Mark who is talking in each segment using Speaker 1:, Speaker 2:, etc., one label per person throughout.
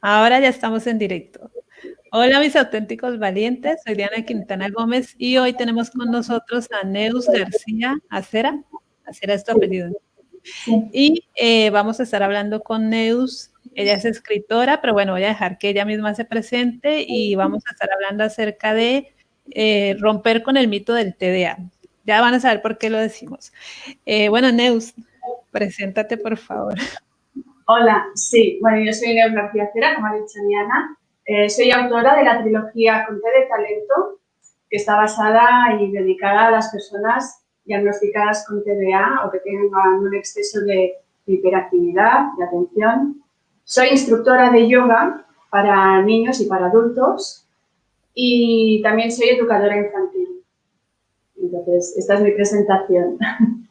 Speaker 1: Ahora ya estamos en directo. Hola mis auténticos valientes, soy Diana Quintana Gómez y hoy tenemos con nosotros a Neus García Acera. Acera es tu apellido. Y eh, vamos a estar hablando con Neus. Ella es escritora, pero bueno, voy a dejar que ella misma se presente y vamos a estar hablando acerca de eh, romper con el mito del TDA. Ya van a saber por qué lo decimos. Eh, bueno, Neus, preséntate por favor.
Speaker 2: Hola, sí, bueno, yo soy Cera, como ha dicho Diana. Eh, soy autora de la trilogía Conté de Talento, que está basada y dedicada a las personas diagnosticadas con TDA o que tengan un exceso de hiperactividad, de atención. Soy instructora de yoga para niños y para adultos y también soy educadora infantil. Entonces, esta es mi presentación.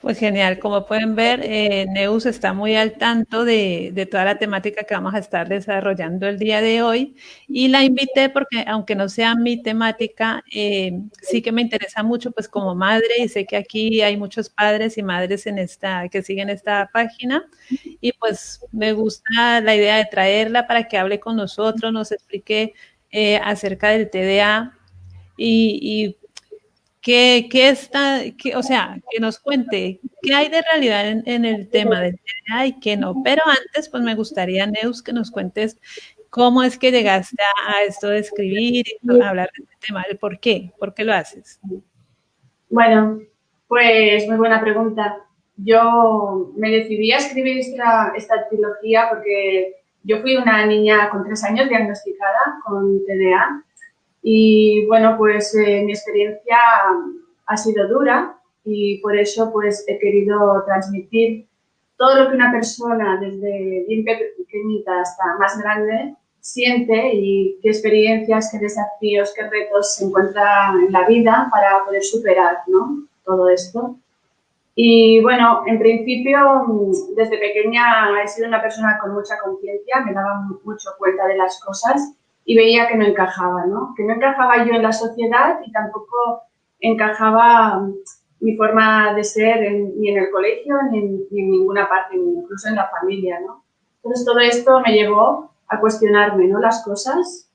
Speaker 1: Pues genial, como pueden ver, eh, Neus está muy al tanto de, toda la temática que vamos a estar desarrollando el día de hoy. Y la invité porque aunque no sea mi temática, eh, sí que me interesa mucho pues como madre y sé que aquí hay muchos padres y madres en esta, que siguen esta página. Y pues me gusta la idea de traerla para que hable con nosotros, nos explique eh, acerca del TDA y, y que, está, que, o sea, que nos cuente qué hay de realidad en, el tema del TDA y qué no. Pero antes, pues me gustaría, Neus, que nos cuentes cómo es que llegaste a, esto de escribir y hablar de este tema, el por qué, por qué lo haces.
Speaker 2: Bueno, pues muy buena pregunta. Yo me decidí a escribir esta, esta trilogía porque yo fui una niña con tres años diagnosticada con TDA y bueno, pues eh, mi experiencia ha sido dura y por eso pues he querido transmitir todo lo que una persona desde bien pequeñita hasta más grande siente y qué experiencias, qué desafíos, qué retos se encuentra en la vida para poder superar ¿no? todo esto. Y bueno, en principio, desde pequeña he sido una persona con mucha conciencia, me daba mucho cuenta de las cosas y veía que no encajaba, ¿no? Que no encajaba yo en la sociedad y tampoco encajaba mi forma de ser ni en el colegio ni en, ninguna parte, incluso en la familia, ¿no? Entonces todo esto me llevó a cuestionarme, ¿no? Las cosas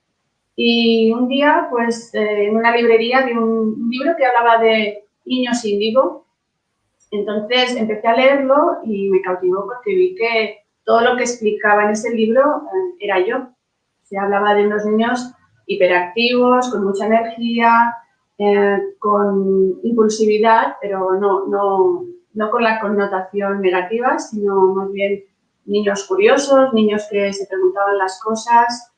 Speaker 2: y un día, pues, eh, en una librería vi un, libro que hablaba de niños índigo. Entonces empecé a leerlo y me cautivó porque vi que todo lo que explicaba en ese libro eh, era yo. Se hablaba de unos niños hiperactivos, con mucha energía, eh, con impulsividad, pero no, no, no con la connotación negativa, sino más bien niños curiosos, niños que se preguntaban las cosas.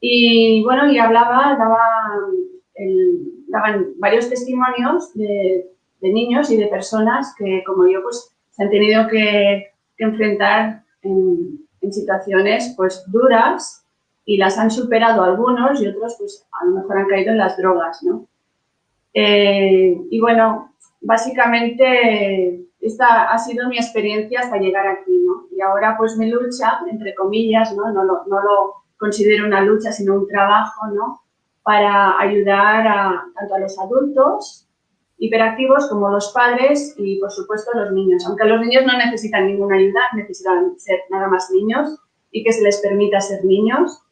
Speaker 2: Y bueno, y hablaba, daba daban varios testimonios de, niños y de personas que, como yo, pues se han tenido que, enfrentar en, en, situaciones pues duras y las han superado algunos y otros pues a lo mejor han caído en las drogas, ¿no? Eh, y bueno, básicamente esta ha sido mi experiencia hasta llegar aquí, ¿no? Y ahora pues mi lucha, entre comillas, ¿no? No lo, no lo considero una lucha, sino un trabajo, ¿no? Para ayudar a, tanto a los adultos hiperactivos como los padres y, por supuesto, los niños. Aunque los niños no necesitan ninguna ayuda, necesitan ser nada más niños y que se les permita ser niños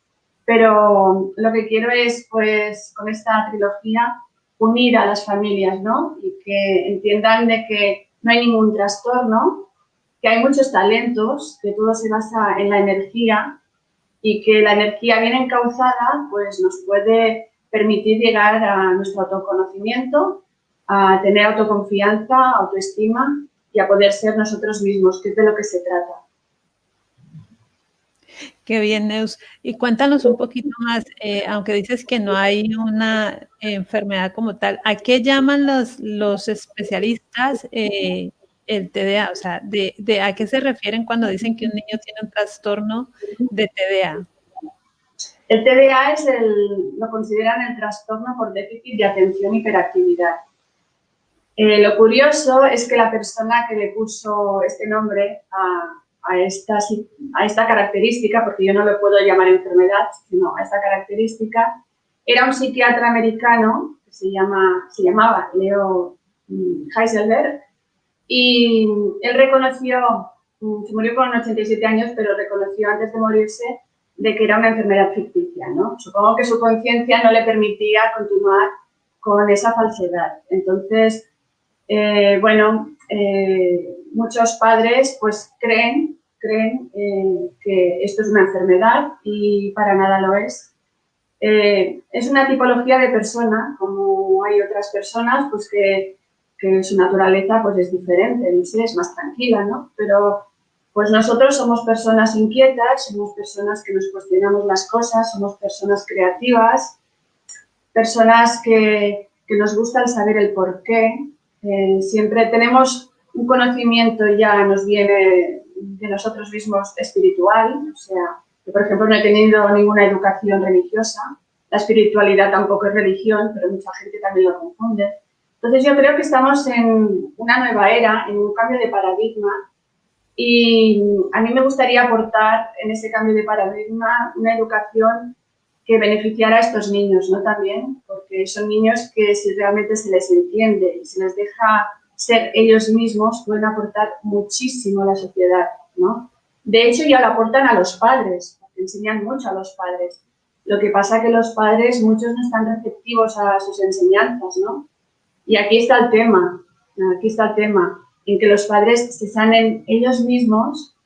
Speaker 2: pero lo que quiero es, pues, con esta trilogía, unir a las familias, ¿no? Y que entiendan de que no hay ningún trastorno, que hay muchos talentos, que todo se basa en la energía y que la energía bien encauzada, pues, nos puede permitir llegar a nuestro autoconocimiento, a tener autoconfianza, autoestima y a poder ser nosotros mismos, que es de lo que se trata.
Speaker 1: Qué bien, Neus. Y cuéntanos un poquito más, eh, aunque dices que no hay una enfermedad como tal, ¿a qué llaman los, los especialistas eh, el TDA? O sea, ¿a qué se refieren cuando dicen que un niño tiene un trastorno de TDA?
Speaker 2: El TDA es el, lo consideran el trastorno por déficit de atención y hiperactividad. Eh, lo curioso es que la persona que le puso este nombre a, a esta, a esta característica, porque yo no lo puedo llamar enfermedad, sino a esta característica, era un psiquiatra americano que se, llama, se llamaba Leo mm, Heiselberg y él reconoció mm, se murió con 87 años, pero reconoció antes de morirse de que era una enfermedad ficticia, ¿no? Supongo que su conciencia no le permitía continuar con esa falsedad. Entonces, eh, bueno, eh, muchos padres pues creen, creen eh, que esto es una enfermedad y para nada lo es. es una tipología de persona, como hay otras personas, pues que, que, su naturaleza pues es diferente, no sé, es más tranquila, ¿no? Pero pues nosotros somos personas inquietas, somos personas que nos cuestionamos las cosas, somos personas creativas, personas que, nos gusta el saber el por qué. Eh, siempre tenemos un conocimiento ya nos viene de nosotros mismos espiritual, o sea, yo por ejemplo no he tenido ninguna educación religiosa, la espiritualidad tampoco es religión, pero mucha gente también lo confunde. Entonces yo creo que estamos en una nueva era, en un cambio de paradigma y a mí me gustaría aportar en ese cambio de paradigma una educación que beneficiara a estos niños, ¿no? También, porque son niños que si realmente se les entiende y se les deja ser ellos mismos, pueden aportar muchísimo a la sociedad, ¿no? De hecho, ya lo aportan a los padres, enseñan mucho a los padres. Lo que pasa que los padres, muchos no están receptivos a sus enseñanzas, ¿no? Y aquí está el tema, aquí está el tema en que los padres se sanen ellos mismos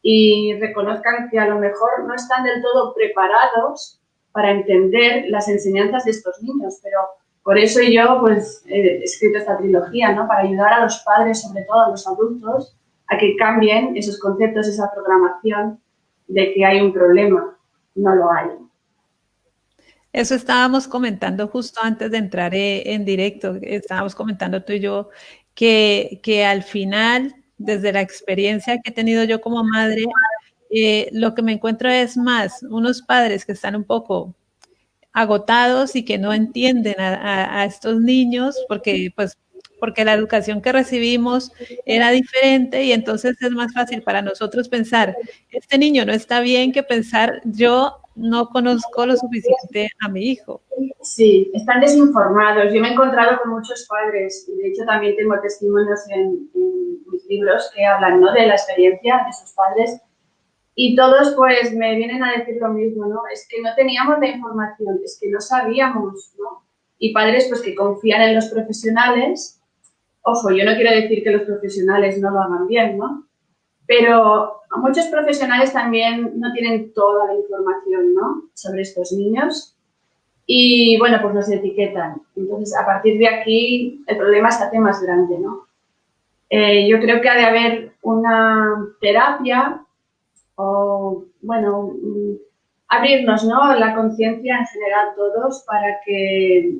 Speaker 2: y reconozcan que a lo mejor no están del todo preparados para entender las enseñanzas de estos niños, pero por eso yo pues he escrito esta trilogía, ¿no? Para ayudar a los padres, sobre todo a los adultos, a que cambien esos conceptos, esa programación de que hay un problema. No lo hay.
Speaker 1: Eso estábamos comentando justo antes de entrar eh, en directo, estábamos comentando tú y yo que, que al final, desde la experiencia que he tenido yo como madre, eh, lo que me encuentro es más unos padres que están un poco agotados y que no entienden a, estos niños porque pues porque la educación que recibimos era diferente y entonces es más fácil para nosotros pensar, este niño no está bien que pensar yo no conozco lo suficiente a mi hijo.
Speaker 2: Sí, están desinformados. Yo me he encontrado con muchos padres y de hecho también tengo testimonios en, mis libros que hablan ¿no? de la experiencia de sus padres y todos pues me vienen a decir lo mismo, ¿no? Es que no teníamos la información, es que no sabíamos, ¿no? Y padres pues que confían en los profesionales. Ojo, yo no quiero decir que los profesionales no lo hagan bien, ¿no? Pero muchos profesionales también no tienen toda la información ¿no? sobre estos niños y, bueno, pues nos etiquetan. Entonces, a partir de aquí, el problema se hace más grande, ¿no? Eh, yo creo que ha de haber una terapia o, bueno, abrirnos, ¿no? La conciencia en general todos para que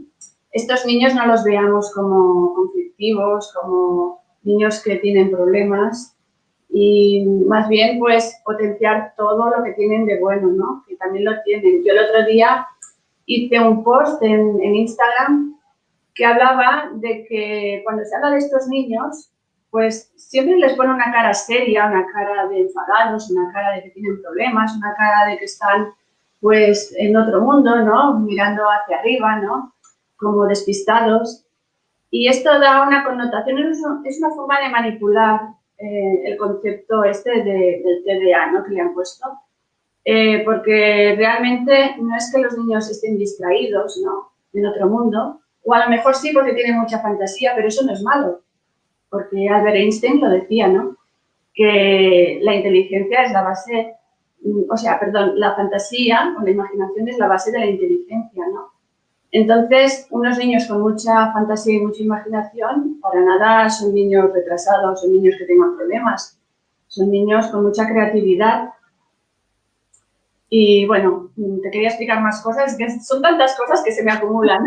Speaker 2: estos niños no los veamos como conflictivos, como niños que tienen problemas, y más bien pues potenciar todo lo que tienen de bueno, ¿no? Que también lo tienen. Yo el otro día hice un post en, en Instagram que hablaba de que cuando se habla de estos niños, pues siempre les pone una cara seria, una cara de enfadados, una cara de que tienen problemas, una cara de que están pues en otro mundo, ¿no? Mirando hacia arriba, ¿no? Como despistados. Y esto da una connotación, es una forma de manipular eh, el concepto este de, del TDA ¿no? que le han puesto, eh, porque realmente no es que los niños estén distraídos ¿no? en otro mundo, o a lo mejor sí porque tienen mucha fantasía, pero eso no es malo, porque Albert Einstein lo decía, ¿no? que la inteligencia es la base, o sea, perdón, la fantasía o la imaginación es la base de la inteligencia, ¿no? Entonces, unos niños con mucha fantasía y mucha imaginación, para nada son niños retrasados, son niños que tengan problemas, son niños con mucha creatividad. Y bueno, te quería explicar más cosas, que son tantas cosas que se me acumulan.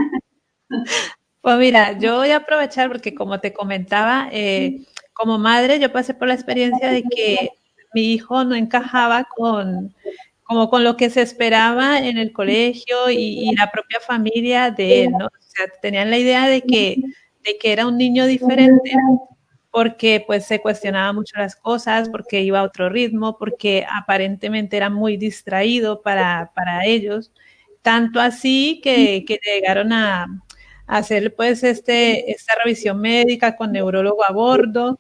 Speaker 1: Pues mira, yo voy a aprovechar porque como te comentaba, eh, como madre yo pasé por la experiencia de que mi hijo no encajaba con, como con lo que se esperaba en el colegio y, la propia familia de él, ¿no? O sea, tenían la idea de que, de que era un niño diferente porque pues se cuestionaba mucho las cosas, porque iba a otro ritmo, porque aparentemente era muy distraído para, para ellos, tanto así que, llegaron a hacer pues este, esta revisión médica con neurólogo a bordo,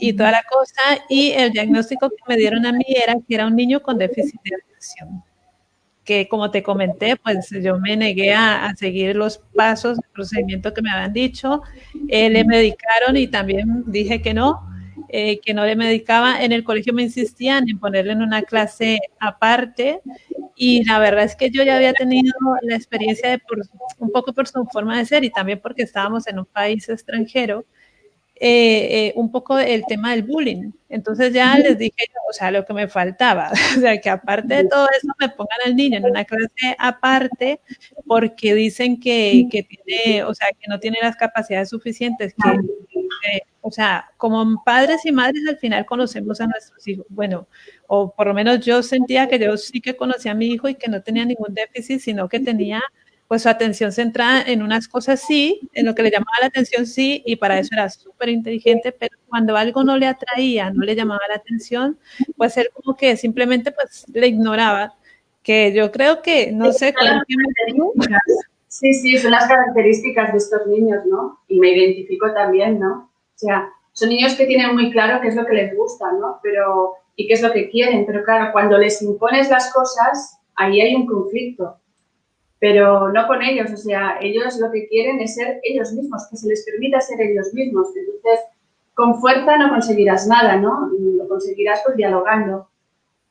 Speaker 1: y toda la cosa. Y el diagnóstico que me dieron a mí era que era un niño con déficit de atención. Que como te comenté, pues yo me negué a, seguir los pasos, el procedimiento que me habían dicho. Eh, le medicaron y también dije que no, eh, que no le medicaba. En el colegio me insistían en ponerle en una clase aparte y la verdad es que yo ya había tenido la experiencia de por, un poco por su forma de ser y también porque estábamos en un país extranjero, eh, eh, un poco el tema del bullying. Entonces ya les dije, o sea, lo que me faltaba, o sea, que aparte de todo eso me pongan al niño en una clase aparte porque dicen que, que tiene, o sea, que no tiene las capacidades suficientes, que, o sea, como padres y madres al final conocemos a nuestros hijos. Bueno, o por lo menos yo sentía que yo sí que conocía a mi hijo y que no tenía ningún déficit, sino que tenía pues su atención centrada en unas cosas sí, en lo que le llamaba la atención sí, y para eso era súper inteligente, pero cuando algo no le atraía, no le llamaba la atención, pues él como que simplemente pues le ignoraba, que yo creo que, no sé,
Speaker 2: Sí, sí, son las características de estos niños, ¿no? Y me identifico también, ¿no? O sea, son niños que tienen muy claro qué es lo que les gusta, ¿no? Pero, y qué es lo que quieren, pero claro, cuando les impones las cosas, ahí hay un conflicto pero no con ellos, o sea, ellos lo que quieren es ser ellos mismos, que se les permita ser ellos mismos. Entonces, con fuerza no conseguirás nada, ¿no? Lo conseguirás pues dialogando.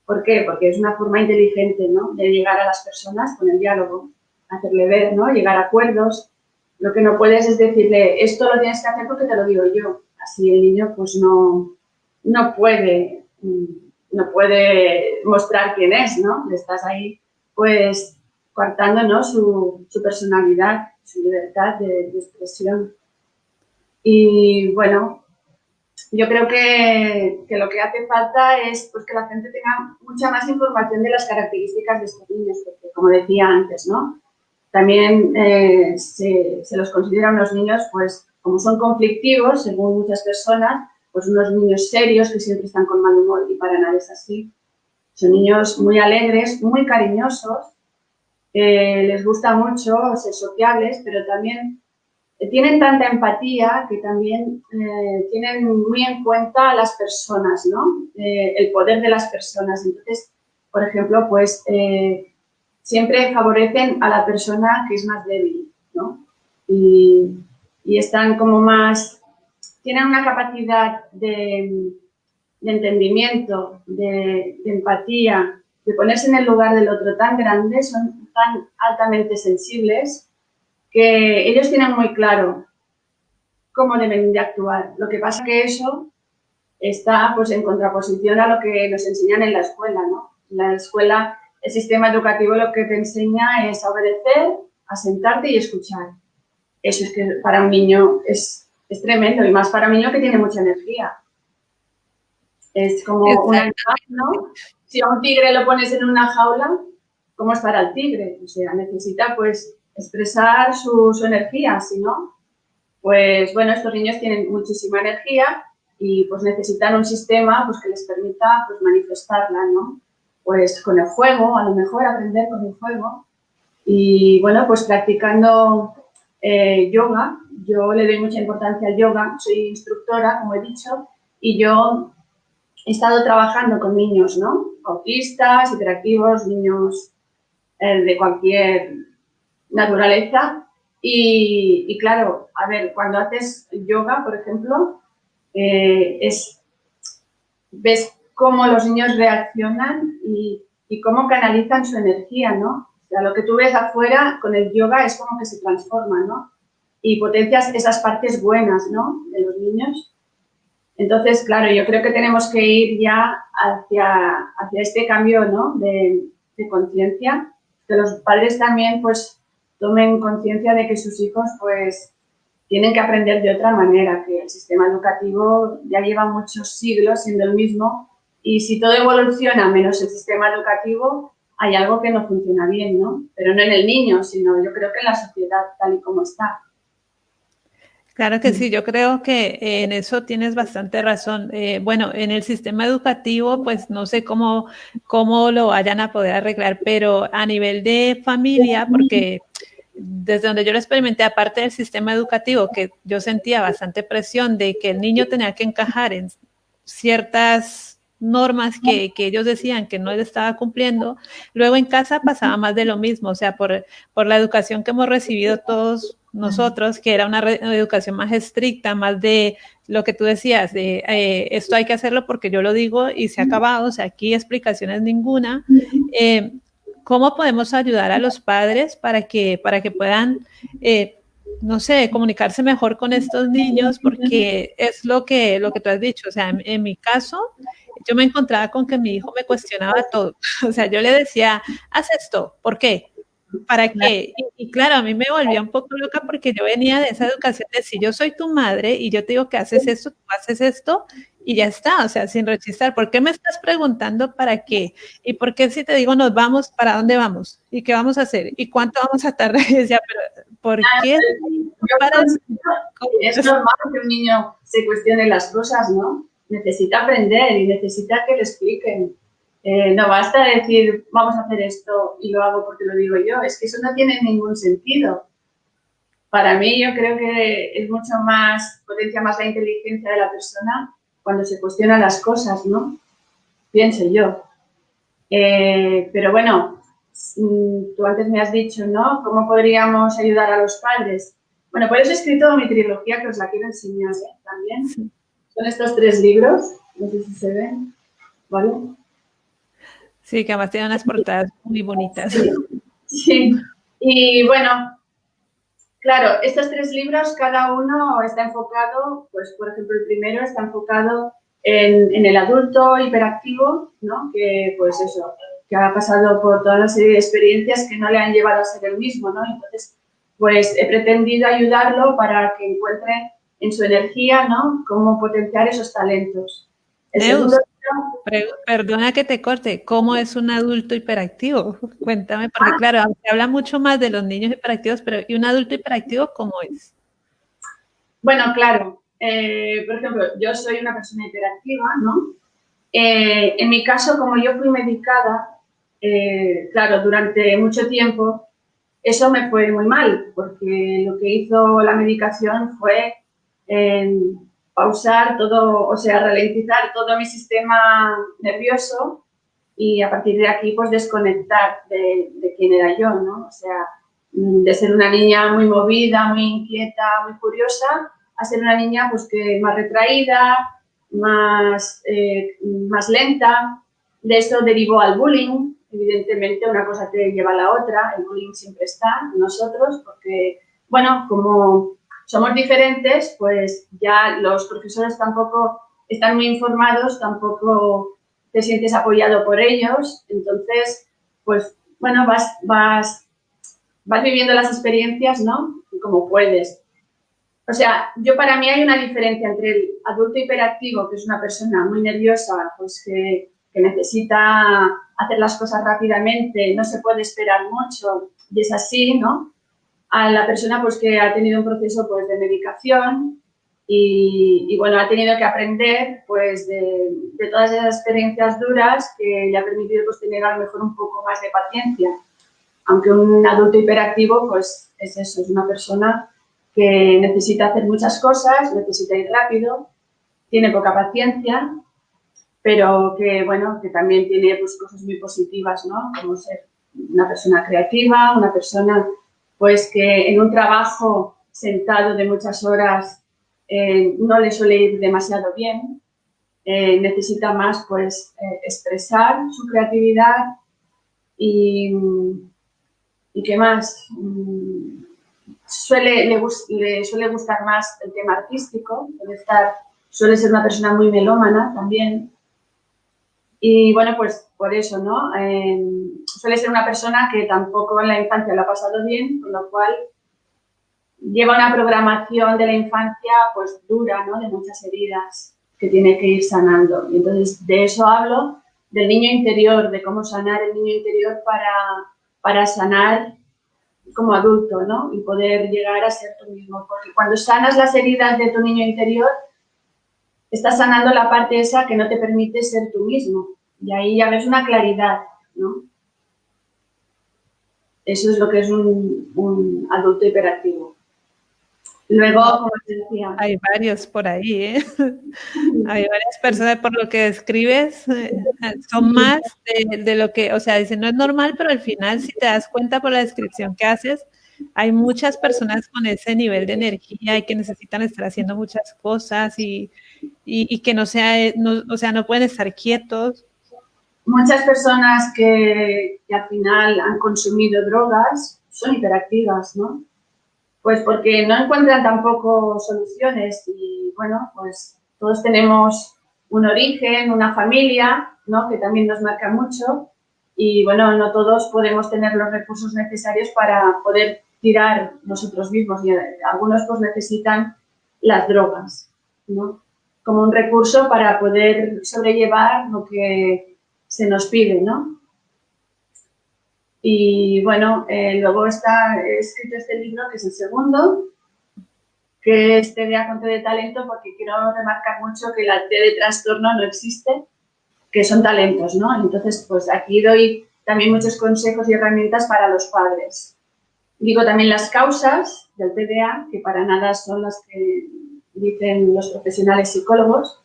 Speaker 2: ¿Por qué? Porque es una forma inteligente, ¿no? De llegar a las personas con el diálogo, hacerle ver, ¿no? Llegar a acuerdos. Lo que no puedes es decirle, esto lo tienes que hacer porque te lo digo yo. Así el niño pues no, no puede, no puede mostrar quién es, ¿no? Estás ahí pues coartando ¿no? su, su, personalidad, su libertad de, expresión. Y bueno, yo creo que, que, lo que hace falta es pues, que la gente tenga mucha más información de las características de estos niños, porque como decía antes, ¿no? También eh, se, se, los considera unos niños, pues, como son conflictivos, según muchas personas, pues unos niños serios que siempre están con mal humor y para nada es así. Son niños muy alegres, muy cariñosos, les gusta mucho ser sociables, pero también eh, tienen tanta empatía que también eh, tienen muy en cuenta a las personas, ¿no? Eh, el poder de las personas. Entonces, por ejemplo, pues siempre favorecen a la persona que es más débil, ¿no? Y, están como más, tienen una capacidad de, entendimiento, de, empatía, de ponerse en el lugar del otro tan grande, son tan altamente sensibles que ellos tienen muy claro cómo deben de actuar. Lo que pasa que eso está pues en contraposición a lo que nos enseñan en la escuela, ¿no? La escuela, el sistema educativo lo que te enseña es a obedecer, a sentarte y escuchar. Eso es que para un niño es, es tremendo y más para un niño que tiene mucha energía. Es como una ¿no? Si a un tigre lo pones en una jaula, cómo estará el tigre. O sea, necesita pues expresar su, energía, si no, pues bueno, estos niños tienen muchísima energía y pues necesitan un sistema pues que les permita pues manifestarla, ¿no? Pues con el juego, a lo mejor aprender con el juego y bueno, pues practicando eh, yoga, yo le doy mucha importancia al yoga, soy instructora, como he dicho, y yo he estado trabajando con niños, ¿no? Autistas, hiperactivos, niños eh, de cualquier naturaleza. Y, claro, a ver, cuando haces yoga, por ejemplo, eh, es, ves cómo los niños reaccionan y, cómo canalizan su energía, ¿no? O sea, lo que tú ves afuera con el yoga es como que se transforma, ¿no? Y potencias esas partes buenas, ¿no? De los niños. Entonces, claro, yo creo que tenemos que ir ya hacia, hacia este cambio, ¿no? De, de conciencia que los padres también pues tomen conciencia de que sus hijos pues tienen que aprender de otra manera, que el sistema educativo ya lleva muchos siglos siendo el mismo y si todo evoluciona menos el sistema educativo, hay algo que no funciona bien, ¿no? Pero no en el niño, sino yo creo que en la sociedad tal y como está.
Speaker 1: Claro que sí, yo creo que en eso tienes bastante razón. Eh, bueno, en el sistema educativo, pues no sé cómo, cómo lo vayan a poder arreglar, pero a nivel de familia, porque desde donde yo lo experimenté, aparte del sistema educativo, que yo sentía bastante presión de que el niño tenía que encajar en ciertas normas que, que, ellos decían que no estaba cumpliendo, luego en casa pasaba más de lo mismo, o sea, por, por la educación que hemos recibido todos nosotros, que era una, educación más estricta, más de lo que tú decías, de eh, esto hay que hacerlo porque yo lo digo y se ha acabado, o sea, aquí explicaciones ninguna. Eh, ¿Cómo podemos ayudar a los padres para que, para que puedan, eh, no sé, comunicarse mejor con estos niños? Porque es lo que, lo que tú has dicho, o sea, en mi caso, yo me encontraba con que mi hijo me cuestionaba todo. O sea, yo le decía, haz esto, ¿por qué? ¿Para qué? Y, claro, a mí me volvía un poco loca porque yo venía de esa educación de si yo soy tu madre y yo te digo que haces esto, tú haces esto y ya está, o sea, sin rechistar. ¿Por qué me estás preguntando para qué? ¿Y por qué si te digo nos vamos, para dónde vamos? ¿Y qué vamos a hacer? ¿Y cuánto vamos a tardar? Y decía, pero ¿por qué?
Speaker 2: es normal que un niño se cuestione las cosas, ¿no? Necesita aprender y necesita que le expliquen eh, no basta decir, vamos a hacer esto y lo hago porque lo digo yo. Es que eso no tiene ningún sentido. Para mí yo creo que es mucho más, potencia más la inteligencia de la persona cuando se cuestionan las cosas, ¿no? Pienso yo. Eh, pero bueno, mm, tú antes me has dicho, ¿no? ¿Cómo podríamos ayudar a los padres? Bueno, por eso he escrito mi trilogía que os la quiero enseñar ¿eh? también. Son estos tres libros, no sé si se ven, ¿vale?
Speaker 1: Sí, que además tiene unas portadas muy bonitas.
Speaker 2: Sí, y bueno, claro, estos tres libros, cada uno está enfocado, pues por ejemplo el primero está enfocado en, el adulto hiperactivo, ¿no? Que pues eso, que ha pasado por toda una serie de experiencias que no le han llevado a ser el mismo, ¿no? Entonces, pues he pretendido ayudarlo para que encuentre en su energía, ¿no? Cómo potenciar esos talentos.
Speaker 1: El perdona que te corte, ¿cómo es un adulto hiperactivo? Cuéntame, porque ah. claro, se habla mucho más de los niños hiperactivos, pero ¿y un adulto hiperactivo cómo es?
Speaker 2: Bueno, claro, eh, por ejemplo, yo soy una persona hiperactiva, ¿no? Eh, en mi caso, como yo fui medicada, eh, claro, durante mucho tiempo, eso me fue muy mal, porque lo que hizo la medicación fue pausar todo, o sea, ralentizar todo mi sistema nervioso y a partir de aquí, pues desconectar de, quién era yo, ¿no? O sea, de ser una niña muy movida, muy inquieta, muy curiosa, a ser una niña, pues, que más retraída, más, eh, más lenta. De esto derivó al bullying. Evidentemente, una cosa te lleva a la otra. El bullying siempre está nosotros porque, bueno, como somos diferentes, pues ya los profesores tampoco están muy informados, tampoco te sientes apoyado por ellos, entonces, pues, bueno, vas, vas, vas viviendo las experiencias, ¿no? Como puedes. O sea, yo para mí hay una diferencia entre el adulto hiperactivo, que es una persona muy nerviosa, pues que, que necesita hacer las cosas rápidamente, no se puede esperar mucho, y es así, ¿no? A la persona pues, que ha tenido un proceso pues, de medicación y, bueno, ha tenido que aprender pues, de, todas esas experiencias duras que le ha permitido pues, tener a lo mejor un poco más de paciencia. Aunque un adulto hiperactivo pues, es eso, es una persona que necesita hacer muchas cosas, necesita ir rápido, tiene poca paciencia, pero que, bueno, que también tiene pues, cosas muy positivas, ¿no? Como ser una persona creativa, una persona pues que en un trabajo sentado de muchas horas eh, no le suele ir demasiado bien, eh, necesita más pues eh, expresar su creatividad y, y qué más, mm, suele, le, suele gustar más el tema artístico, estar, suele ser una persona muy melómana también, y bueno, pues por eso, ¿no? suele ser una persona que tampoco en la infancia lo ha pasado bien, con lo cual lleva una programación de la infancia pues dura, ¿no? De muchas heridas que tiene que ir sanando. Y entonces de eso hablo, del niño interior, de cómo sanar el niño interior para, para sanar como adulto, ¿no? Y poder llegar a ser tú mismo. Porque cuando sanas las heridas de tu niño interior, estás sanando la parte esa que no te permite ser tú mismo. Y ahí ya ves una claridad, ¿no? Eso es lo que es un, adulto hiperactivo. Luego, como te decía...
Speaker 1: Hay varios por ahí, ¿eh? Hay varias personas, por lo que describes, eh, son más de, de, lo que, o sea, dicen, no es normal, pero al final, si te das cuenta por la descripción que haces, hay muchas personas con ese nivel de energía y que necesitan estar haciendo muchas cosas y, y, que no sea, o sea, no pueden estar quietos.
Speaker 2: Muchas personas que, que al final han consumido drogas son hiperactivas, ¿no? Pues porque no encuentran tampoco soluciones y bueno, pues todos tenemos un origen, una familia, ¿no? Que también nos marca mucho y bueno, no todos podemos tener los recursos necesarios para poder tirar nosotros mismos y algunos pues necesitan las drogas, ¿no? Como un recurso para poder sobrellevar lo que se nos pide, ¿no? Y bueno, eh, luego está escrito este libro, que es el segundo, que es TDA con T de talento, porque quiero remarcar mucho que la T de trastorno no existe, que son talentos, ¿no? Entonces, pues aquí doy también muchos consejos y herramientas para los padres. Digo también las causas del TDA, que para nada son las que dicen los profesionales psicólogos.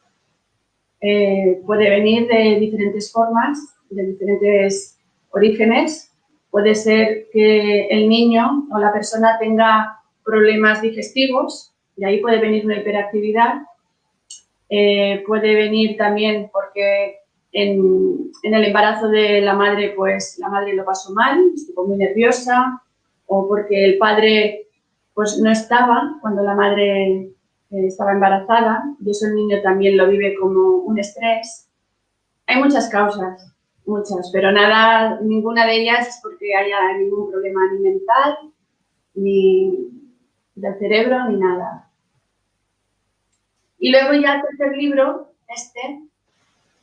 Speaker 2: Eh, puede venir de diferentes formas, de diferentes orígenes. Puede ser que el niño o la persona tenga problemas digestivos, y ahí puede venir una hiperactividad. Eh, puede venir también porque en, en, el embarazo de la madre, pues la madre lo pasó mal, estuvo muy nerviosa, o porque el padre pues no estaba cuando la madre estaba embarazada y eso el niño también lo vive como un estrés. Hay muchas causas, muchas, pero nada, ninguna de ellas es porque haya ningún problema ni mental, ni del cerebro, ni nada. Y luego ya el tercer libro, este,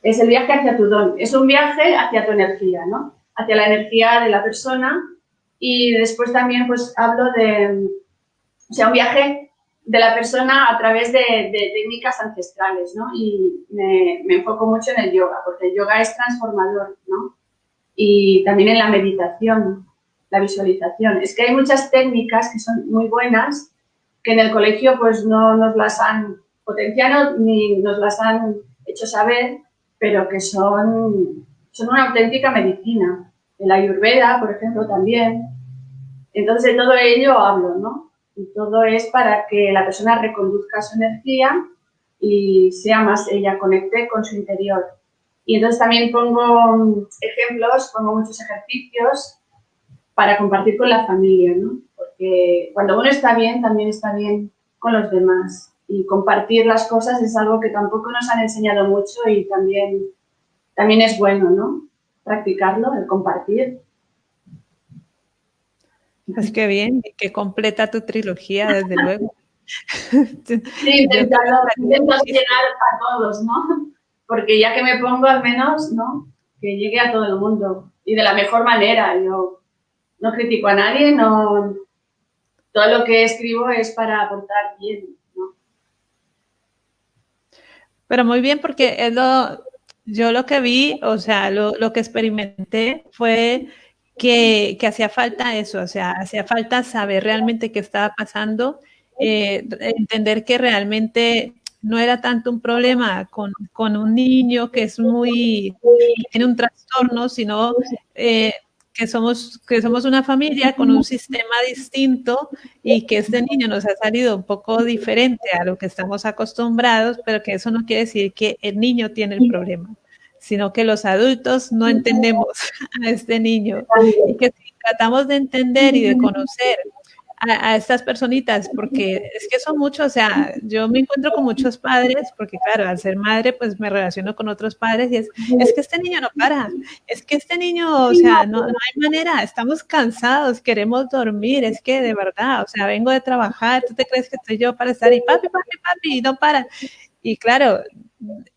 Speaker 2: es el viaje hacia tu don. Es un viaje hacia tu energía, ¿no? Hacia la energía de la persona y después también pues hablo de, o sea, un viaje de la persona a través de, técnicas ancestrales, ¿no? Y me, enfoco mucho en el yoga, porque el yoga es transformador, ¿no? Y también en la meditación, la visualización. Es que hay muchas técnicas que son muy buenas, que en el colegio pues no nos las han potenciado ni nos las han hecho saber, pero que son, son una auténtica medicina el ayurveda, por ejemplo, también. Entonces, de todo ello hablo, ¿no? Y todo es para que la persona reconduzca su energía y sea más ella, conecte con su interior. Y entonces también pongo ejemplos, pongo muchos ejercicios para compartir con la familia, ¿no? Porque cuando uno está bien, también está bien con los demás. Y compartir las cosas es algo que tampoco nos han enseñado mucho y también, también es bueno, ¿no? practicarlo, el compartir.
Speaker 1: Pues qué bien, que completa tu trilogía, desde luego.
Speaker 2: Sí, intento, llegar a todos, ¿no? Porque ya que me pongo al menos, ¿no? Que llegue a todo el mundo y de la mejor manera. Yo no critico a nadie, no... Todo lo que escribo es para aportar bien, ¿no?
Speaker 1: Pero muy bien, porque es lo, yo lo que vi, o sea, lo, lo que experimenté fue que, que, hacía falta eso, o sea, hacía falta saber realmente qué estaba pasando, eh, entender que realmente no era tanto un problema con, con, un niño que es muy, tiene un trastorno, sino eh, que somos, que somos una familia con un sistema distinto y que este niño nos ha salido un poco diferente a lo que estamos acostumbrados, pero que eso no quiere decir que el niño tiene el problema, sino que los adultos no entendemos a este niño. Y que si tratamos de entender y de conocer a, estas personitas, porque es que son muchos, o sea, yo me encuentro con muchos padres, porque claro, al ser madre, pues me relaciono con otros padres y es, es que este niño no para, es que este niño, o sea, no, no hay manera, estamos cansados, queremos dormir, es que de verdad, o sea, vengo de trabajar, tú te crees que estoy yo para estar y papi, papi, papi, y no para. Y claro,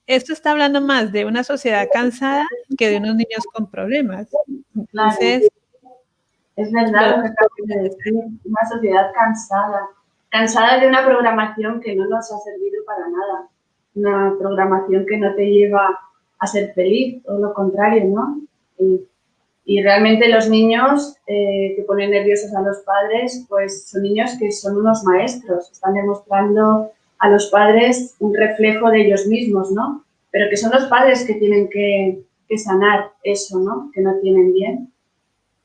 Speaker 1: esto está hablando más de una sociedad cansada que de unos niños con problemas. Entonces,
Speaker 2: es verdad lo que acabas de decir, una sociedad cansada, cansada de una programación que no nos ha servido para nada, una programación que no te lleva a ser feliz, todo lo contrario, ¿no? Y realmente los niños eh, que ponen nerviosos a los padres, pues son niños que son unos maestros, están demostrando a los padres un reflejo de ellos mismos, ¿no? Pero que son los padres que tienen que, sanar eso, ¿no? Que no tienen bien.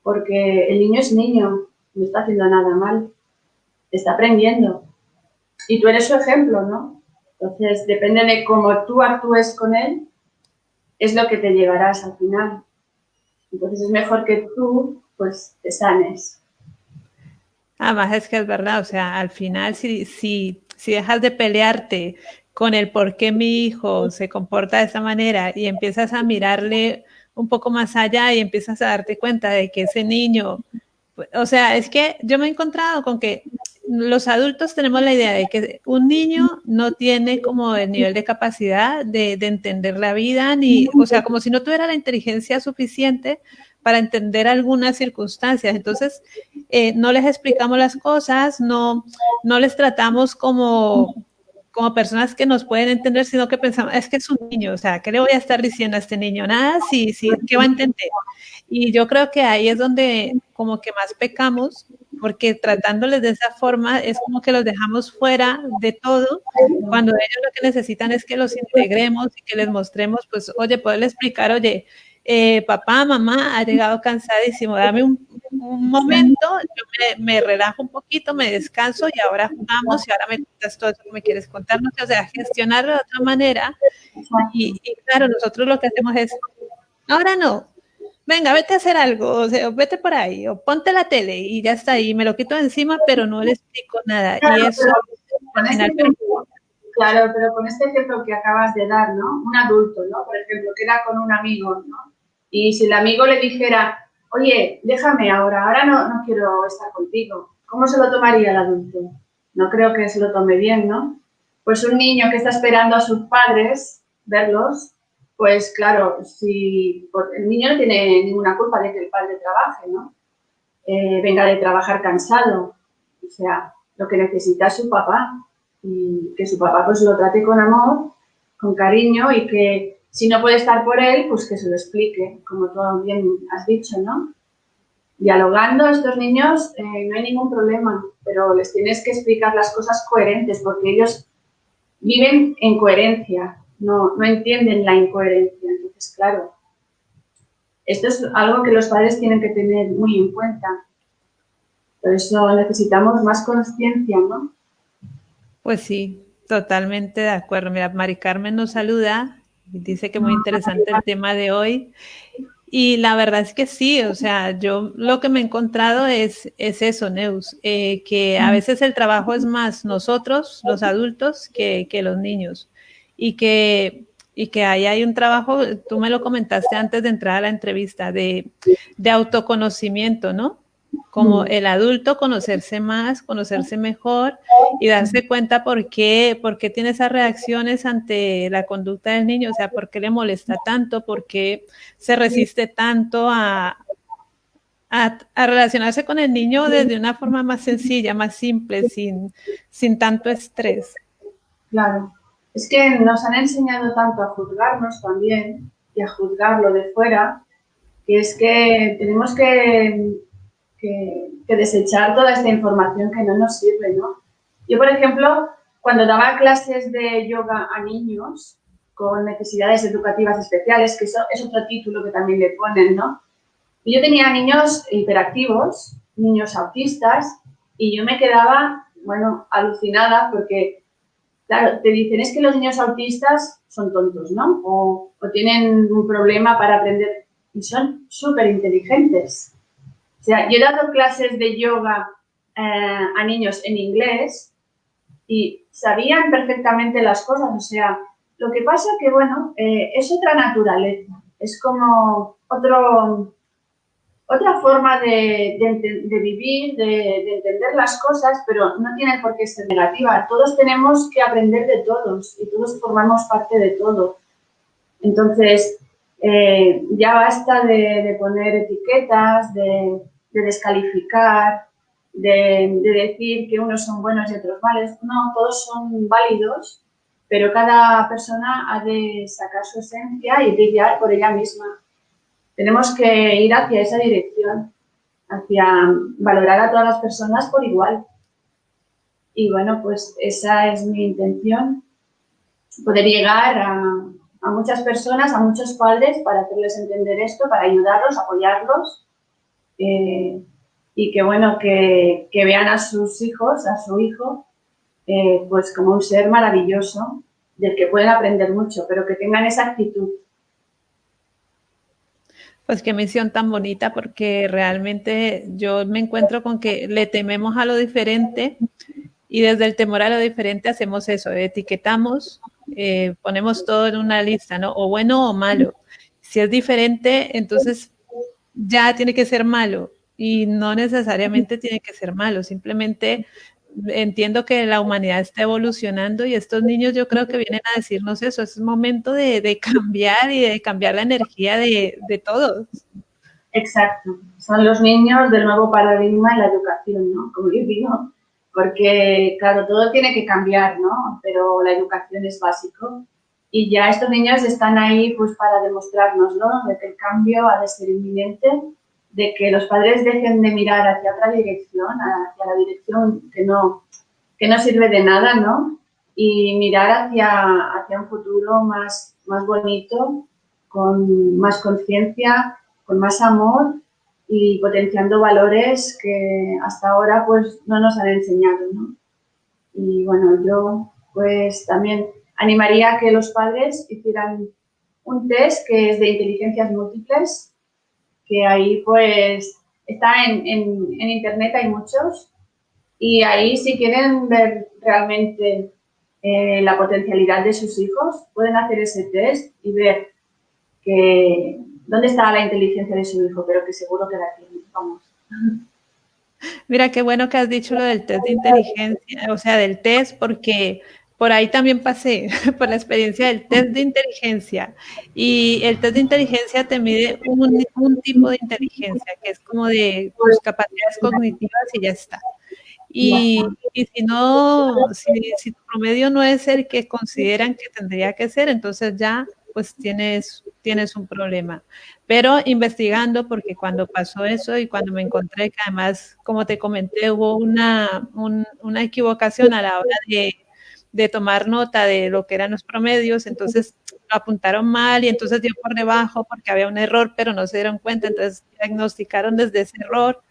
Speaker 2: Porque el niño es niño, no está haciendo nada mal, está aprendiendo. Y tú eres su ejemplo, ¿no? Entonces, depende de cómo tú actúes con él, es lo que te llevarás al final. Entonces es mejor que tú, pues, te sanes.
Speaker 1: Además es que es verdad, o sea, al final si, si, si dejas de pelearte con el por qué mi hijo se comporta de esa manera y empiezas a mirarle un poco más allá y empiezas a darte cuenta de que ese niño, o sea, es que yo me he encontrado con que los adultos tenemos la idea de que un niño no tiene como el nivel de capacidad de, de, entender la vida, ni, o sea, como si no tuviera la inteligencia suficiente para entender algunas circunstancias. Entonces, eh, no les explicamos las cosas, no, no les tratamos como, como personas que nos pueden entender, sino que pensamos, es que es un niño, o sea, ¿qué le voy a estar diciendo a este niño? Nada, sí, sí, ¿qué va a entender? Y yo creo que ahí es donde como que más pecamos, porque tratándoles de esa forma es como que los dejamos fuera de todo, cuando ellos lo que necesitan es que los integremos y que les mostremos, pues, oye, poderle explicar, oye, eh, papá, mamá, ha llegado cansadísimo, dame un, un momento, yo me, me, relajo un poquito, me descanso y ahora jugamos y ahora me cuentas todo eso que me quieres contar, no sé, o sea, gestionarlo de otra manera. Y, y claro, nosotros lo que hacemos es, ahora no, venga, vete a hacer algo, o sea, vete por ahí, o ponte la tele y ya está ahí, me lo quito encima, pero no le explico nada. Claro, y eso,
Speaker 2: pero este ejemplo, claro, pero con este ejemplo que acabas de dar, ¿no? Un adulto, ¿no? Por ejemplo, queda con un amigo, ¿no? Y si el amigo le dijera, oye, déjame ahora, ahora no, no quiero estar contigo, ¿cómo se lo tomaría el adulto? No creo que se lo tome bien, ¿no? Pues un niño que está esperando a sus padres verlos, pues claro, si el niño no tiene ninguna culpa de que el padre trabaje, ¿no? Eh, venga de trabajar cansado, o sea, lo que necesita es su papá y que su papá pues lo trate con amor, con cariño y que si no puede estar por él, pues que se lo explique, como tú bien has dicho, ¿no? Dialogando estos niños eh, no hay ningún problema, pero les tienes que explicar las cosas coherentes porque ellos viven en coherencia, no, no entienden la incoherencia. Entonces, claro, esto es algo que los padres tienen que tener muy en cuenta. Por eso necesitamos más conciencia, ¿no?
Speaker 1: Pues sí, totalmente de acuerdo. Mira, Mari Carmen nos saluda dice que muy interesante el tema de hoy. Y la verdad es que sí, o sea, yo lo que me he encontrado es, es eso, Neus, eh, que a veces el trabajo es más nosotros, los adultos, que, que los niños y que, y que ahí hay un trabajo, tú me lo comentaste antes de entrar a la entrevista, de, de autoconocimiento, ¿no? Como el adulto conocerse más, conocerse mejor y darse cuenta por qué, por qué tiene esas reacciones ante la conducta del niño, o sea, por qué le molesta tanto, por qué se resiste tanto a, a, relacionarse con el niño desde una forma más sencilla, más simple, sin, sin tanto estrés.
Speaker 2: Claro, es que nos han enseñado tanto a juzgarnos también y a juzgarlo de fuera, que es que tenemos que, que, desechar toda esta información que no nos sirve, ¿no? Yo, por ejemplo, cuando daba clases de yoga a niños con necesidades educativas especiales, que eso es otro título que también le ponen, ¿no? Yo tenía niños hiperactivos, niños autistas, y yo me quedaba, bueno, alucinada porque Claro, te dicen, es que los niños autistas son tontos, ¿no? O, o tienen un problema para aprender y son súper inteligentes. Sea, yo he dado clases de yoga eh, a niños en inglés y sabían perfectamente las cosas. O sea, lo que pasa que, bueno, eh, es otra naturaleza. Es como otro, otra forma de, de, vivir, de, de, entender las cosas, pero no tiene por qué ser negativa. Todos tenemos que aprender de todos y todos formamos parte de todo. Entonces, eh, ya basta de, poner etiquetas, de, descalificar, de, decir que unos son buenos y otros malos. No, todos son válidos, pero cada persona ha de sacar su esencia y brillar por ella misma. tenemos que ir hacia esa dirección, hacia valorar a todas las personas por igual. Y bueno, pues esa es mi intención, poder llegar a, muchas personas, a muchos padres para hacerles entender esto, para ayudarlos, apoyarlos eh, y que bueno, que, vean a sus hijos, a su hijo, eh, pues como un ser maravilloso del que pueden aprender mucho, pero que tengan esa actitud.
Speaker 1: Pues qué misión tan bonita, porque realmente yo me encuentro con que le tememos a lo diferente y desde el temor a lo diferente hacemos eso, etiquetamos, eh, ponemos todo en una lista, ¿no? O bueno o malo. Si es diferente, entonces ya tiene que ser malo y no necesariamente tiene que ser malo, simplemente entiendo que la humanidad está evolucionando y estos niños yo creo que vienen a decirnos eso, es momento de, cambiar y de cambiar la energía de, de, todos.
Speaker 2: Exacto, son los niños del nuevo paradigma en la educación, ¿no? Como yo digo, porque claro, todo tiene que cambiar, ¿no? Pero la educación es básico y ya estos niños están ahí pues para demostrárnoslo, de que el cambio ha de ser inminente de que los padres dejen de mirar hacia otra dirección, hacia la dirección que no, que no sirve de nada, ¿no? Y mirar hacia, hacia un futuro más, más bonito, con más conciencia, con más amor y potenciando valores que hasta ahora pues no nos han enseñado, ¿no? Y bueno, yo pues también animaría a que los padres hicieran un test que es de inteligencias múltiples que ahí pues está en, en, internet, hay muchos, y ahí si quieren ver realmente eh, la potencialidad de sus hijos, pueden hacer ese test y ver que dónde está la inteligencia de su hijo, pero que seguro que la tiene, vamos.
Speaker 1: Mira, qué bueno que has dicho lo del test de inteligencia, o sea, del test, porque por ahí también pasé por la experiencia del test de inteligencia y el test de inteligencia te mide un, tipo de inteligencia que es como de tus capacidades cognitivas y ya está. Y, si no, si, tu promedio no es el que consideran que tendría que ser, entonces ya pues tienes, tienes un problema. Pero investigando, porque cuando pasó eso y cuando me encontré que además, como te comenté, hubo una, una equivocación a la hora de de tomar nota de lo que eran los promedios, entonces lo apuntaron mal y entonces dio por debajo porque había un error, pero no se dieron cuenta, entonces diagnosticaron desde ese error.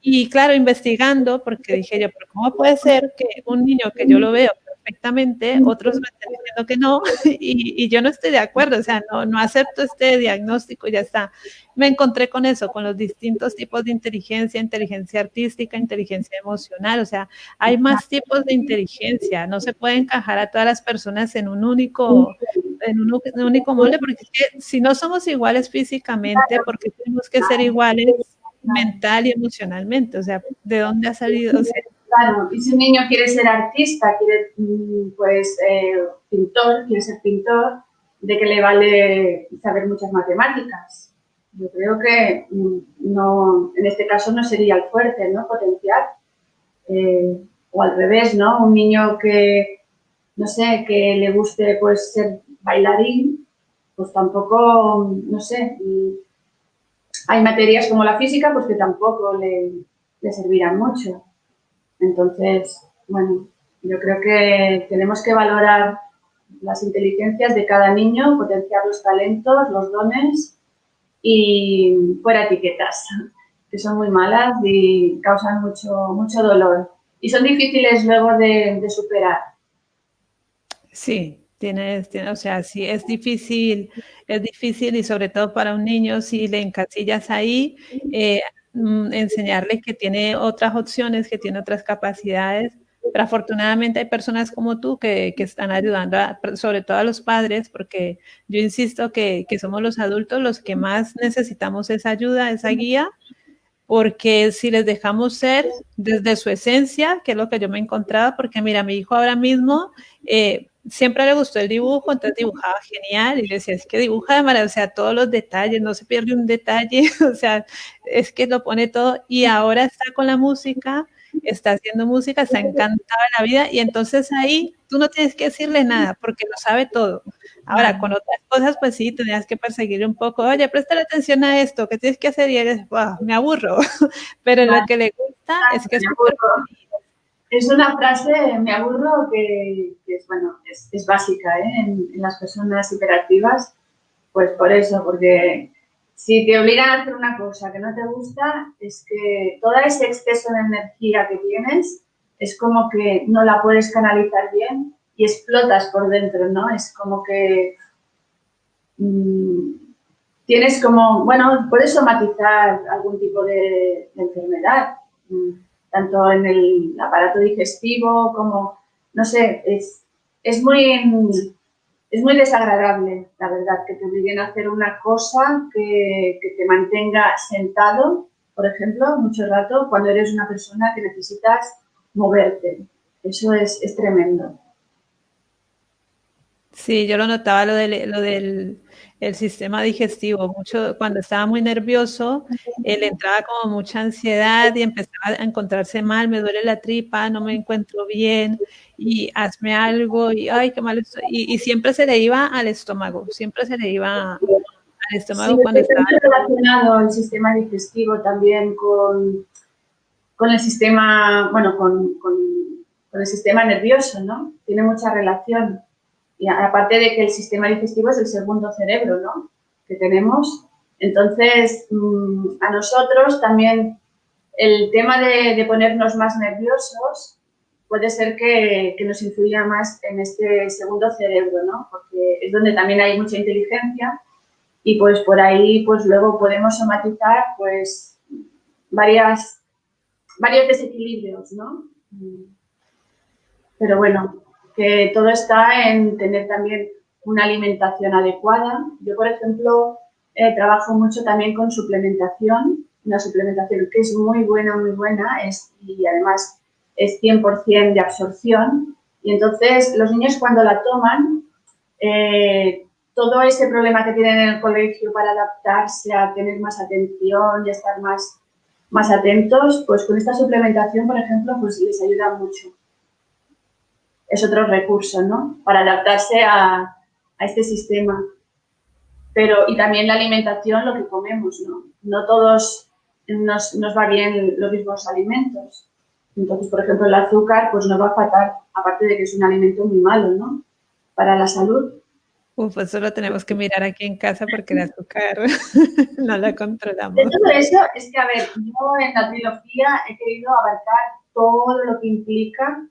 Speaker 1: Y claro, investigando, porque dije yo, pero ¿cómo puede ser que un niño que yo lo veo perfectamente, otros me están diciendo que no, y, yo no estoy de acuerdo, o sea, no, no acepto este diagnóstico, ya está. Me encontré con eso, con los distintos tipos de inteligencia, inteligencia artística, inteligencia emocional, o sea, hay más tipos de inteligencia, no se puede encajar a todas las personas en un único, en un, único molde, porque si no somos iguales físicamente, porque tenemos que ser iguales mental y emocionalmente, o sea, ¿de dónde ha salido? O sea,
Speaker 2: Claro, y si un niño quiere ser artista, quiere, mm, pues, eh, pintor, quiere ser pintor, ¿de qué le vale saber muchas matemáticas? Yo creo que mm, no, en este caso no sería el fuerte, ¿no? Potenciar. Eh, o al revés, ¿no? Un niño que, no sé, que le guste, pues, ser bailarín, pues tampoco, no sé, mm, hay materias como la física, pues que tampoco le, le servirán mucho. Entonces, bueno, yo creo que tenemos que valorar las inteligencias de cada niño, potenciar los talentos, los dones y fuera etiquetas, que son muy malas y causan mucho, mucho dolor. Y son difíciles luego de, superar.
Speaker 1: Sí, tienes, o sea, sí, es difícil, es difícil y sobre todo para un niño si le encasillas ahí, eh, enseñarle que tiene otras opciones, que tiene otras capacidades. Pero afortunadamente hay personas como tú que, que están ayudando, sobre todo a los padres, porque yo insisto que, que, somos los adultos los que más necesitamos esa ayuda, esa guía, porque si les dejamos ser desde su esencia, que es lo que yo me he encontrado, porque mira, mi hijo ahora mismo eh, siempre le gustó el dibujo, entonces dibujaba genial y decía, es que dibuja de maravilla, o sea, todos los detalles, no se pierde un detalle, o sea, es que lo pone todo y ahora está con la música está haciendo música, está encantada la vida y entonces ahí tú no tienes que decirle nada porque lo sabe todo. Ahora, con otras cosas, pues sí, tenías que perseguir un poco, oye, presta atención a esto, ¿qué tienes que hacer? Y eres, me aburro. Pero lo que le gusta es que es
Speaker 2: es una frase, me aburro, que, es, bueno, es, básica ¿eh? en, las personas hiperactivas, pues por eso, porque si te obligan a hacer una cosa que no te gusta, es que todo ese exceso de energía que tienes es como que no la puedes canalizar bien y explotas por dentro, ¿no? Es como que mmm, tienes como, bueno, puedes somatizar algún tipo de, de enfermedad, mm, tanto en el aparato digestivo como, no sé, es, es, muy, es muy desagradable, la verdad, que te obliguen a hacer una cosa que, te mantenga sentado, por ejemplo, mucho rato, cuando eres una persona que necesitas moverte. Eso es, tremendo.
Speaker 1: Sí, yo lo notaba lo, de, lo del el sistema digestivo. Mucho, cuando estaba muy nervioso, él entraba como mucha ansiedad y empezaba a encontrarse mal, me duele la tripa, no me encuentro bien y hazme algo y ay, qué mal estoy. Y, siempre se le iba al estómago, siempre se le iba al estómago cuando estaba...
Speaker 2: relacionado el sistema digestivo también con, con el sistema, bueno, con, con, con el sistema nervioso, ¿no? Tiene mucha relación. Y aparte de que el sistema digestivo es el segundo cerebro, ¿no? Que tenemos. Entonces, mm, a nosotros también el tema de, ponernos más nerviosos puede ser que, nos influya más en este segundo cerebro, ¿no? Porque es donde también hay mucha inteligencia y pues por ahí pues luego podemos somatizar pues varias, varios desequilibrios, ¿no? Pero bueno, que todo está en tener también una alimentación adecuada. Yo, por ejemplo, eh, trabajo mucho también con suplementación, una suplementación que es muy buena, muy buena es, y además es 100% de absorción. Y entonces los niños cuando la toman, eh, todo ese problema que tienen en el colegio para adaptarse, a tener más atención y estar más, más atentos, pues con esta suplementación, por ejemplo, pues les ayuda mucho es otro recurso, ¿no? Para adaptarse a, este sistema. Pero, y también la alimentación, lo que comemos, ¿no? No todos nos, va bien los mismos alimentos. Entonces, por ejemplo, el azúcar, pues nos va a faltar, aparte de que es un alimento muy malo, ¿no? Para la salud.
Speaker 1: Uf, eso lo tenemos que mirar aquí en casa porque el azúcar no la controlamos.
Speaker 2: De todo eso es que, a ver, yo en la trilogía he querido abarcar todo lo que implica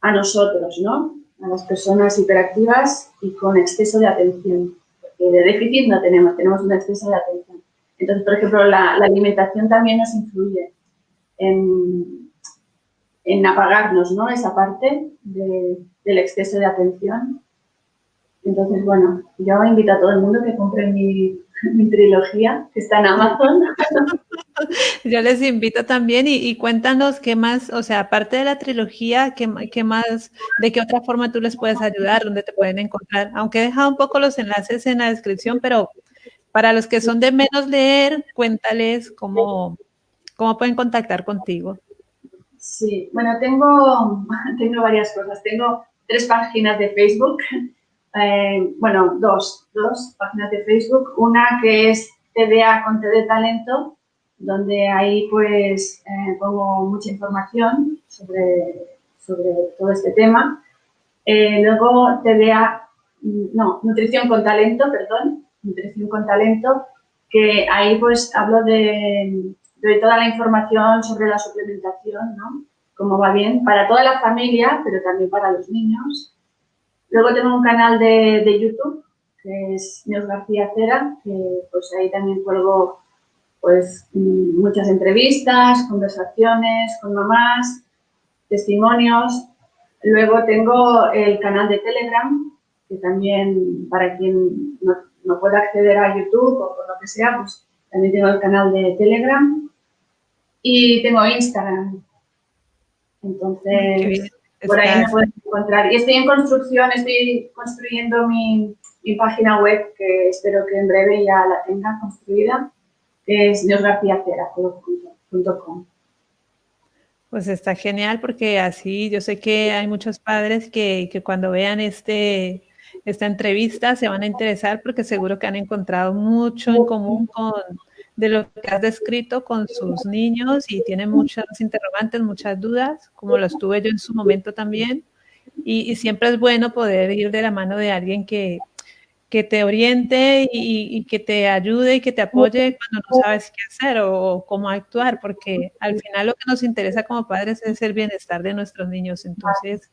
Speaker 2: a nosotros, ¿no? A las personas hiperactivas y con exceso de atención. Porque de déficit no tenemos, tenemos un exceso de atención. Entonces, por ejemplo, la, alimentación también nos influye en, en apagarnos, ¿no? Esa parte del exceso de atención. Entonces, bueno, yo invito a todo el mundo que compre mi, trilogía, que está en Amazon.
Speaker 1: Yo les invito también y, cuéntanos qué más, o sea, aparte de la trilogía, qué, qué, más, de qué otra forma tú les puedes ayudar, dónde te pueden encontrar. Aunque he dejado un poco los enlaces en la descripción, pero para los que son de menos leer, cuéntales cómo, cómo pueden contactar contigo.
Speaker 2: Sí, bueno, tengo, tengo varias cosas. Tengo tres páginas de Facebook eh, bueno, dos, dos páginas de Facebook. Una que es TDA con T de Talento, donde ahí pues eh, pongo mucha información sobre, sobre todo este tema. Eh, luego TDA, no, Nutrición con Talento, perdón, Nutrición con Talento, que ahí pues hablo de, de toda la información sobre la suplementación, ¿no? Cómo va bien para toda la familia, pero también para los niños. Luego tengo un canal de, YouTube, que es Neos García Cera, que pues ahí también cuelgo pues muchas entrevistas, conversaciones con mamás, testimonios. Luego tengo el canal de Telegram, que también para quien no, no pueda acceder a YouTube o por lo que sea, pues también tengo el canal de Telegram. Y tengo Instagram. Entonces, por ahí me pueden encontrar. Y estoy en construcción, estoy construyendo mi, página web, que espero que en breve ya la tenga construida, que es neosgarciacera.com.
Speaker 1: Pues está genial porque así yo sé que hay muchos padres que, que cuando vean este, esta entrevista se van a interesar porque seguro que han encontrado mucho en común con de lo que has descrito con sus niños y tienen muchas interrogantes, muchas dudas, como las tuve yo en su momento también. Y, y siempre es bueno poder ir de la mano de alguien que, que te oriente y, y, que te ayude y que te apoye cuando no sabes qué hacer o, cómo actuar, porque al final lo que nos interesa como padres es el bienestar de nuestros niños. Entonces,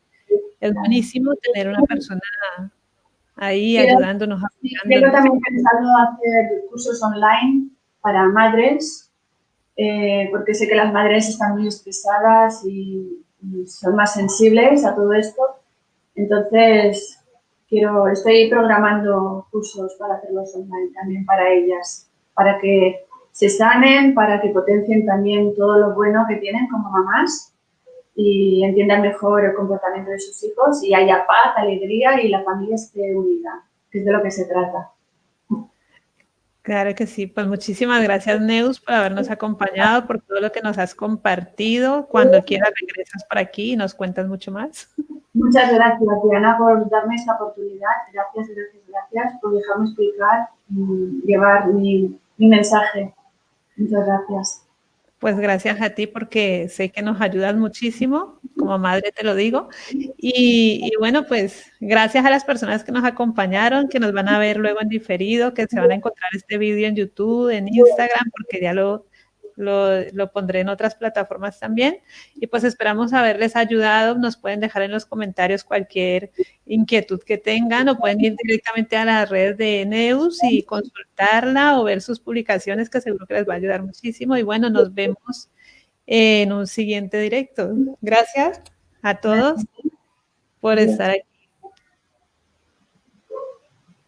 Speaker 1: es buenísimo tener una persona ahí ayudándonos.
Speaker 2: Yo también pensando hacer cursos online para madres, eh, porque sé que las madres están muy estresadas y, y son más sensibles a todo esto. Entonces, quiero, estoy programando cursos para hacerlos online también para ellas, para que se sanen, para que potencien también todo lo bueno que tienen como mamás y entiendan mejor el comportamiento de sus hijos y haya paz, alegría y la familia esté unida, que es de lo que se trata.
Speaker 1: Claro que sí, pues muchísimas gracias Neus por habernos acompañado, por todo lo que nos has compartido. Cuando quieras regresas por aquí y nos cuentas mucho más.
Speaker 2: Muchas gracias, Diana, por darme esta oportunidad. Gracias, gracias, gracias por dejarme explicar y llevar mi, mi mensaje. Muchas gracias.
Speaker 1: Pues gracias a ti porque sé que nos ayudas muchísimo, como madre te lo digo. Y, y, bueno, pues gracias a las personas que nos acompañaron, que nos van a ver luego en diferido, que se van a encontrar este vídeo en YouTube, en Instagram, porque ya lo, lo, pondré en otras plataformas también. Y pues esperamos haberles ayudado. Nos pueden dejar en los comentarios cualquier inquietud que tengan o pueden ir directamente a las redes de Neus y consultarla o ver sus publicaciones que seguro que les va a ayudar muchísimo. Y bueno, nos vemos en un siguiente directo. Gracias a todos por estar aquí.